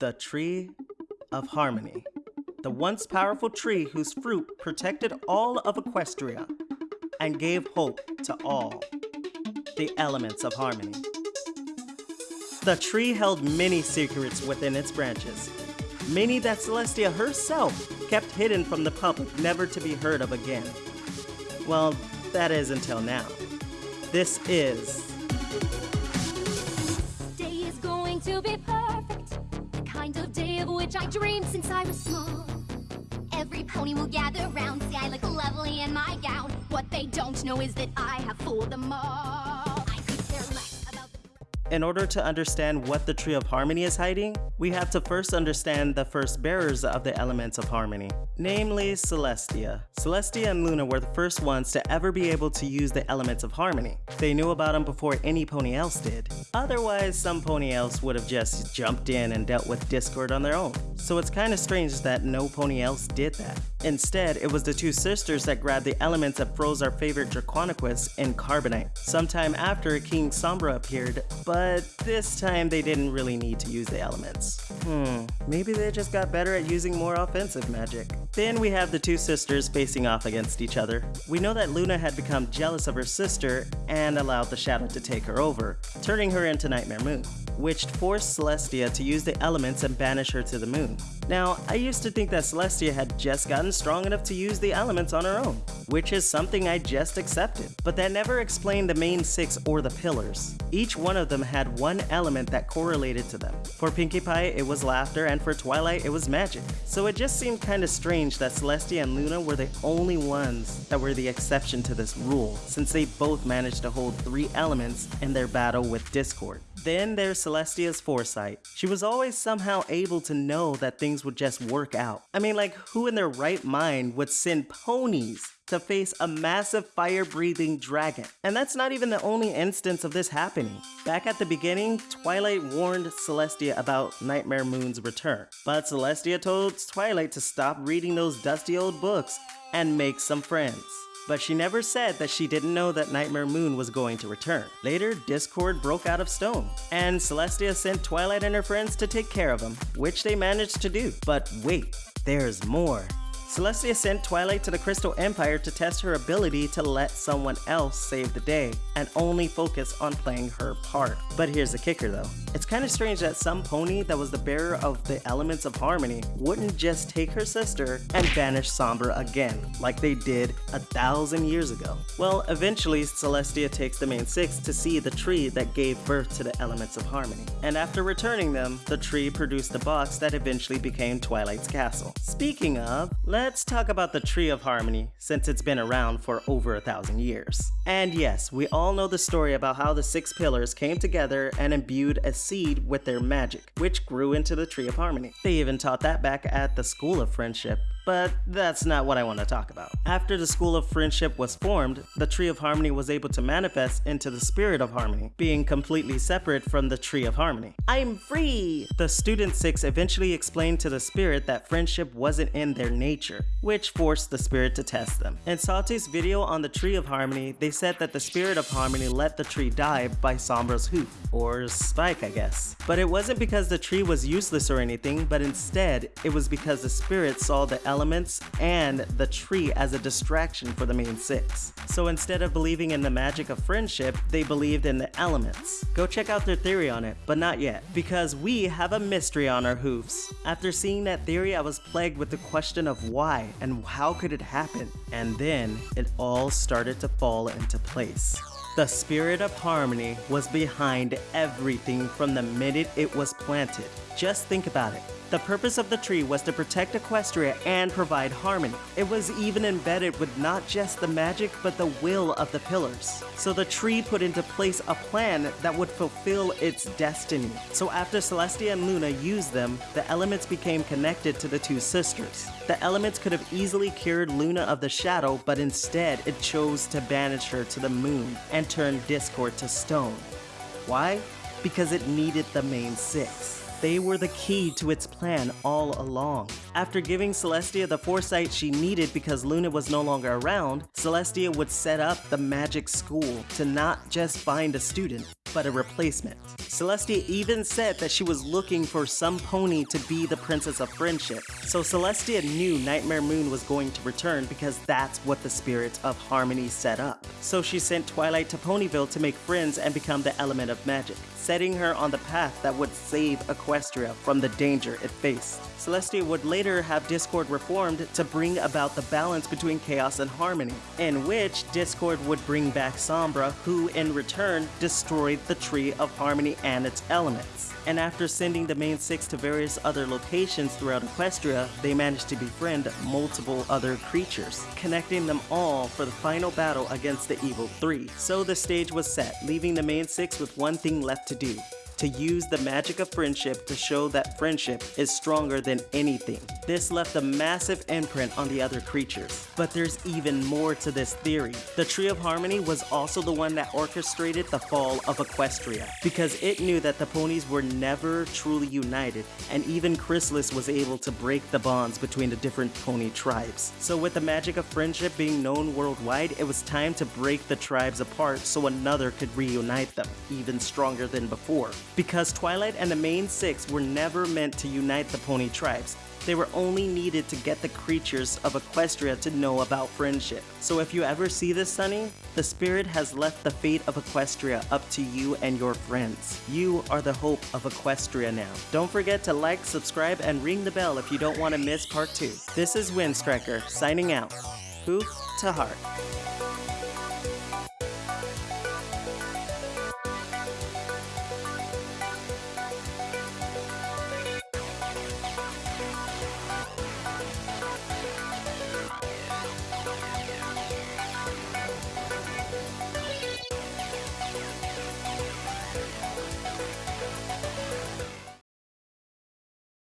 The Tree of Harmony. The once powerful tree whose fruit protected all of Equestria and gave hope to all. The elements of harmony. The tree held many secrets within its branches, many that Celestia herself kept hidden from the public, never to be heard of again. Well, that is until now. This is of which I dreamed since I was small. Every pony will gather round, see I look lovely in my gown. What they don't know is that I have fooled them all. In order to understand what the Tree of Harmony is hiding, we have to first understand the first bearers of the elements of harmony, namely Celestia. Celestia and Luna were the first ones to ever be able to use the elements of harmony. They knew about them before any pony else did. Otherwise, some pony else would have just jumped in and dealt with Discord on their own. So it's kind of strange that no pony else did that. Instead, it was the two sisters that grabbed the elements that froze our favorite Draconequus in Carbonite. Sometime after, King Sombra appeared, but this time they didn't really need to use the elements. Hmm, maybe they just got better at using more offensive magic. Then we have the two sisters facing off against each other. We know that Luna had become jealous of her sister and allowed the shadow to take her over, turning her into Nightmare Moon, which forced Celestia to use the elements and banish her to the moon. Now, I used to think that Celestia had just gotten strong enough to use the elements on her own, which is something I just accepted, but that never explained the main six or the pillars. Each one of them had one element that correlated to them. For Pinkie Pie, it was laughter, and for Twilight, it was magic. So it just seemed kinda strange that Celestia and Luna were the only ones that were the exception to this rule, since they both managed to hold three elements in their battle with Discord. Then there's Celestia's foresight. She was always somehow able to know that things would just work out. I mean, like, who in their right mind would send ponies to face a massive fire breathing dragon? And that's not even the only instance of this happening. Back at the beginning, Twilight warned Celestia about Nightmare Moon's return. But Celestia told Twilight to stop reading those dusty old books and make some friends but she never said that she didn't know that Nightmare Moon was going to return. Later, Discord broke out of stone, and Celestia sent Twilight and her friends to take care of him, which they managed to do. But wait, there's more. Celestia sent Twilight to the Crystal Empire to test her ability to let someone else save the day and only focus on playing her part. But here's the kicker though. It's kind of strange that some pony that was the bearer of the elements of harmony wouldn't just take her sister and banish Sombra again, like they did a thousand years ago. Well, eventually Celestia takes the main six to see the tree that gave birth to the elements of harmony. And after returning them, the tree produced the box that eventually became Twilight's castle. Speaking of, let's talk about the Tree of Harmony, since it's been around for over a thousand years. And yes, we all know the story about how the six pillars came together and imbued a seed with their magic, which grew into the Tree of Harmony. They even taught that back at the School of Friendship, but that's not what I want to talk about. After the School of Friendship was formed, the Tree of Harmony was able to manifest into the Spirit of Harmony, being completely separate from the Tree of Harmony. I'm free! The Student Six eventually explained to the Spirit that friendship wasn't in their nature, which forced the Spirit to test them. In Salty's video on the Tree of Harmony, they said that the Spirit of Harmony let the tree die by Sombra's hoof, or spike I guess. But it wasn't because the tree was useless or anything, but instead, it was because the Spirit saw the elements and the tree as a distraction for the main six. So instead of believing in the magic of friendship, they believed in the elements. Go check out their theory on it, but not yet, because we have a mystery on our hooves. After seeing that theory, I was plagued with the question of why and how could it happen? And then it all started to fall into place. The spirit of harmony was behind everything from the minute it was planted. Just think about it. The purpose of the tree was to protect Equestria and provide harmony. It was even embedded with not just the magic, but the will of the pillars. So the tree put into place a plan that would fulfill its destiny. So after Celestia and Luna used them, the elements became connected to the two sisters. The elements could have easily cured Luna of the shadow, but instead it chose to banish her to the moon and turn Discord to stone. Why? Because it needed the main six. They were the key to its plan all along. After giving Celestia the foresight she needed because Luna was no longer around, Celestia would set up the magic school to not just find a student, but a replacement. Celestia even said that she was looking for some pony to be the Princess of Friendship. So Celestia knew Nightmare Moon was going to return because that's what the Spirit of Harmony set up. So she sent Twilight to Ponyville to make friends and become the element of magic, setting her on the path that would save Equestria from the danger it faced. Celestia would later have Discord reformed to bring about the balance between chaos and harmony, in which Discord would bring back Sombra, who in return destroyed the Tree of Harmony and its elements. And after sending the main six to various other locations throughout Equestria, they managed to befriend multiple other creatures, connecting them all for the final battle against the Evil Three. So the stage was set, leaving the main six with one thing left to do, to use the magic of friendship to show that friendship is stronger than anything. This left a massive imprint on the other creatures. But there's even more to this theory. The Tree of Harmony was also the one that orchestrated the fall of Equestria, because it knew that the ponies were never truly united, and even Chrysalis was able to break the bonds between the different pony tribes. So with the magic of friendship being known worldwide, it was time to break the tribes apart so another could reunite them, even stronger than before. Because Twilight and the main six were never meant to unite the pony tribes, they were only needed to get the creatures of Equestria to know about friendship. So if you ever see this, Sunny, the spirit has left the fate of Equestria up to you and your friends. You are the hope of Equestria now. Don't forget to like, subscribe, and ring the bell if you don't want to miss part 2. This is Windstriker, signing out. Hoof to heart.